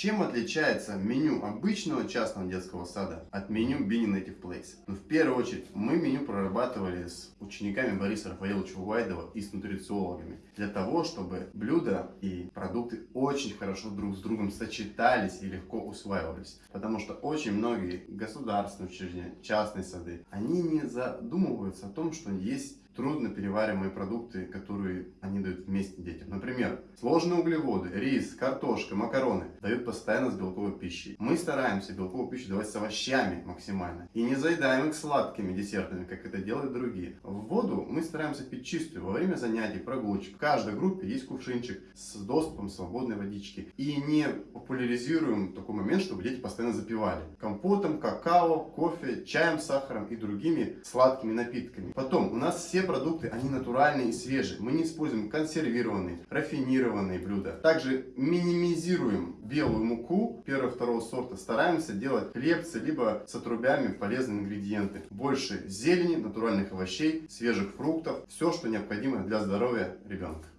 Чем отличается меню обычного частного детского сада от меню Bini Native Place? Ну, в первую очередь, мы меню прорабатывали с учениками Бориса Рафаэловича Уайдова и с нутрициологами для того, чтобы блюда и продукты очень хорошо друг с другом сочетались и легко усваивались. Потому что очень многие государственные учреждения, частные сады, они не задумываются о том, что есть трудно перевариваемые продукты, которые они дают вместе детям. Например, сложные углеводы, рис, картошка, макароны дают постоянно с белковой пищей. Мы стараемся белковую пищу давать с овощами максимально. И не заедаем их сладкими десертами, как это делают другие. В воду мы стараемся пить чистую во время занятий, прогулочек. В каждой группе есть кувшинчик с доступом свободной водички. И не популяризируем такой момент, чтобы дети постоянно запивали. Компотом, какао, кофе, чаем, сахаром и другими сладкими напитками. Потом, у нас все продукты, они натуральные и свежие. Мы не используем консервированные, рафинированные блюда. Также минимизируем белую муку первого-второго сорта. Стараемся делать хлебцы, либо с отрубями полезные ингредиенты. Больше зелени, натуральных овощей, свежих фруктов. Все, что необходимо для здоровья ребенка.